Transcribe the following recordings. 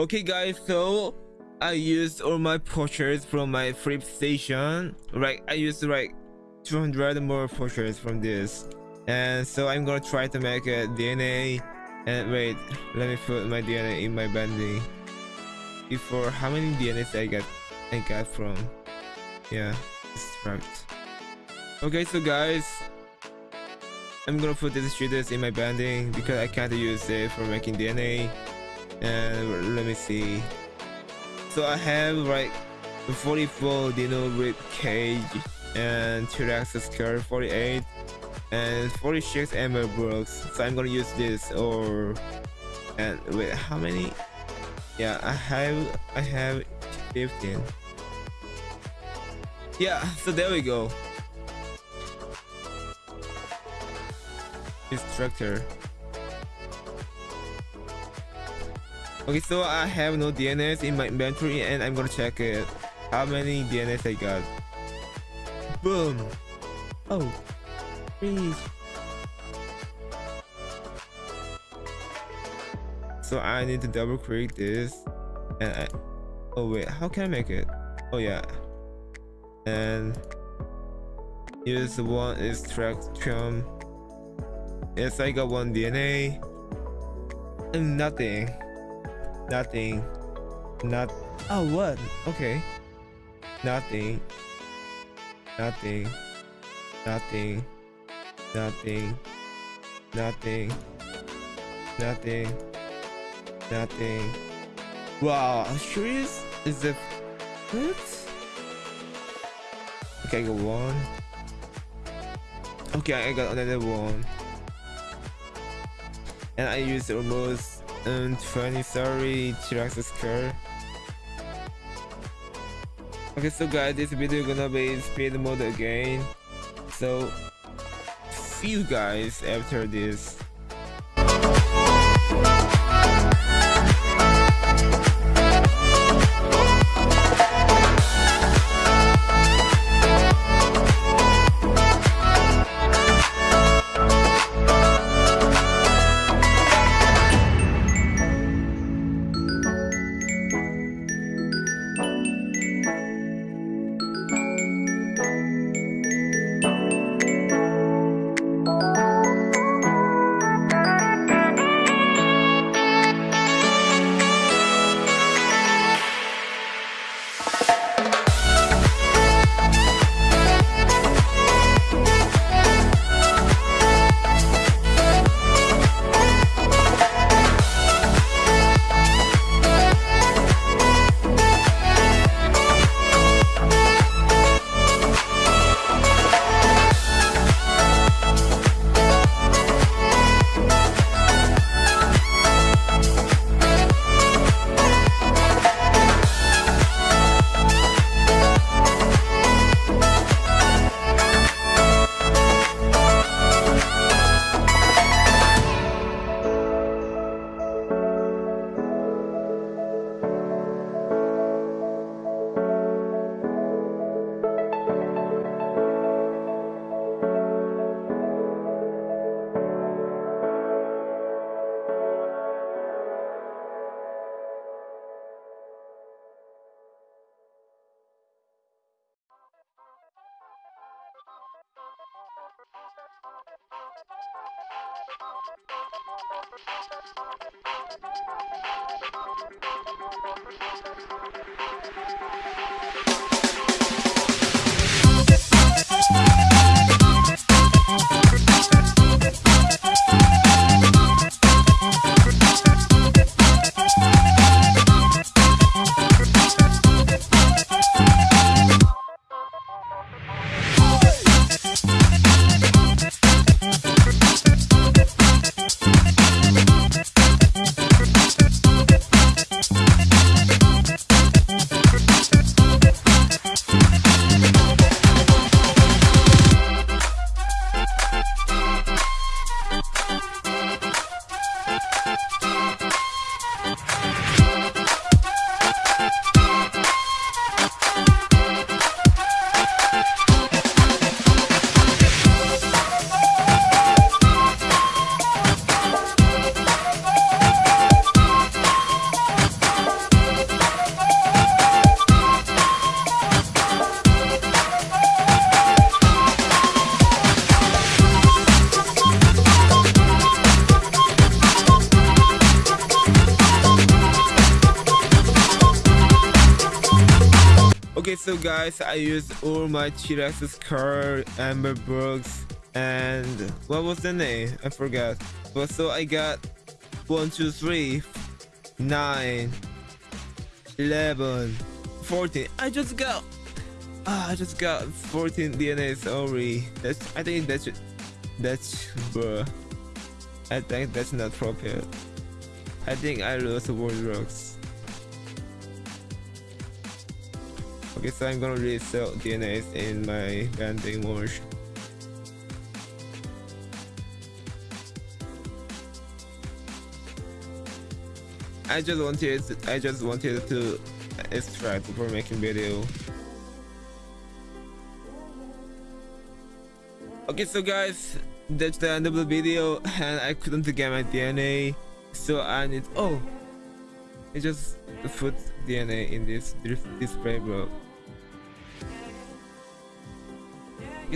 Okay guys, so I used all my portraits from my flip station. Right, I used like 200 more portraits from this. And so I'm gonna try to make a DNA. And wait, let me put my DNA in my bending. Before how many DNAs I got I got from yeah, right. Okay, so guys, I'm gonna put these shooters in my bending because I can't use it for making DNA. And let me see. So I have like 44 dino rib cage and T-Rex skull 48 and 46 amber brooks. So I'm gonna use this or and wait how many? Yeah, I have I have 15. Yeah, so there we go. Instructor. Okay, so I have no DNS in my inventory and I'm gonna check it. How many DNS I got? Boom! Oh, please. So I need to double click this and I, oh wait, how can I make it? Oh yeah. And use one extraction. Yes, I got one DNA. And nothing. Nothing. Not. Oh, what? Okay. Nothing. Nothing. Nothing. Nothing. Nothing. Nothing. Nothing. Wow, serious? Is it what? Okay, I got one. Okay, I got another one. And I used almost and 20 sorry T-Rex car okay so guys this video gonna be speed mode again. So see you guys after this Thank you. Okay, so guys, I used all my T-Rex's card, Amber Brooks, and what was the name? I forgot. But so I got one, two, three, nine, eleven, fourteen. I just got ah, I just got 14 DNA sorry. That's I think that's that's bruh. I think that's not proper. I think I lost World Rocks. Okay, so I'm gonna resell DNAs in my banding merge. I just wanted I just wanted to extract before making video. Okay, so guys, that's the end of the video, and I couldn't get my DNA, so I need. Oh, it just put DNA in this display, bro.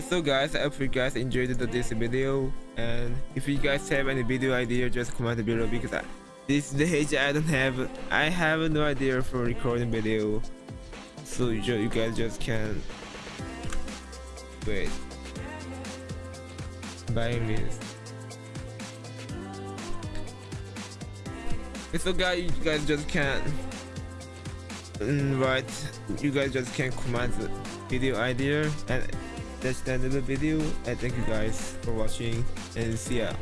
So guys, I hope you guys enjoyed this video, and if you guys have any video idea, just comment below because I this stage I don't have I have no idea for recording video. So you, you guys just can wait. This so guys you guys just can't right you guys just can comment video idea and that's the end of the video and thank you guys for watching and see ya